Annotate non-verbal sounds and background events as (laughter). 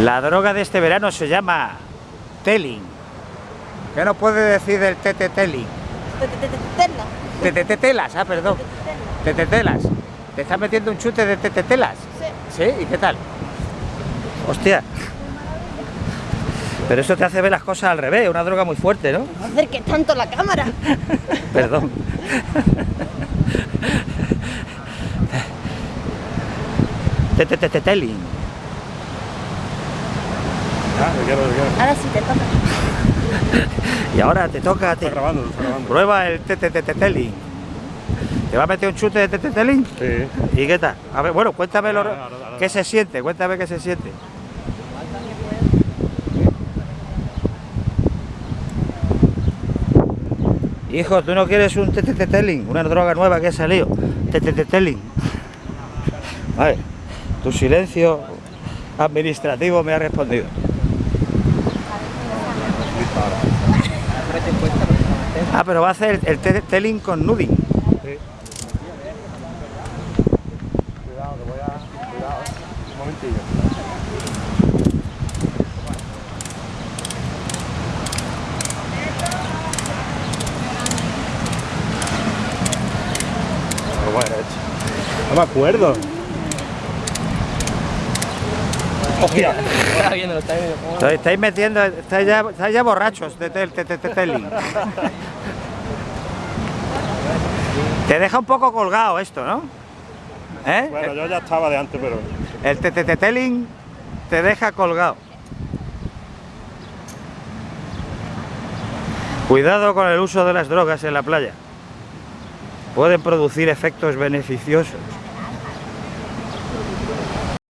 La droga de este verano se llama Telling. ¿Qué nos puede decir del tete Telling? Tetetelas, ah, perdón. Tetetelas. ¿Te estás metiendo un chute de tetetelas? Sí. ¿Sí? ¿Y qué tal? Hostia. Pero eso te hace ver las cosas al revés, una droga muy fuerte, ¿no? No acerques tanto la cámara. (laughs) Perdón. (laughs) Teteteteling. Ah, quiero, quiero. Ahora sí te toca. (laughs) Y ahora te toca... Te... Está grabando, está grabando. Prueba el teteteteling. ¿Te va a meter un chute de teteteling? Sí. ¿Y qué tal? A ver, bueno, cuéntame lo- Ahora, ahora, ahora. qué se siente, cuéntame qué se siente. Hijo, ¿tú no quieres un teteteteling? Una droga nueva que ha salido. Teteteteling. Vale, tu silencio administrativo me ha respondido. Ah, pero va a hacer el teteteling con nuding. Sí. Cuidado, que voy a. Cuidado, un momentillo. Hecho. No me acuerdo. Hostia. Estáis- metiendo, estáis ya, estáis ya borrachos de tel- te- te- te- teling. Te deja un poco colgado esto, ¿no? ¿Eh? Bueno, yo ya estaba de antes, pero. El teteteteling te deja colgado. Cuidado con el uso de las drogas en la playa. Pueden producir efectos beneficiosos.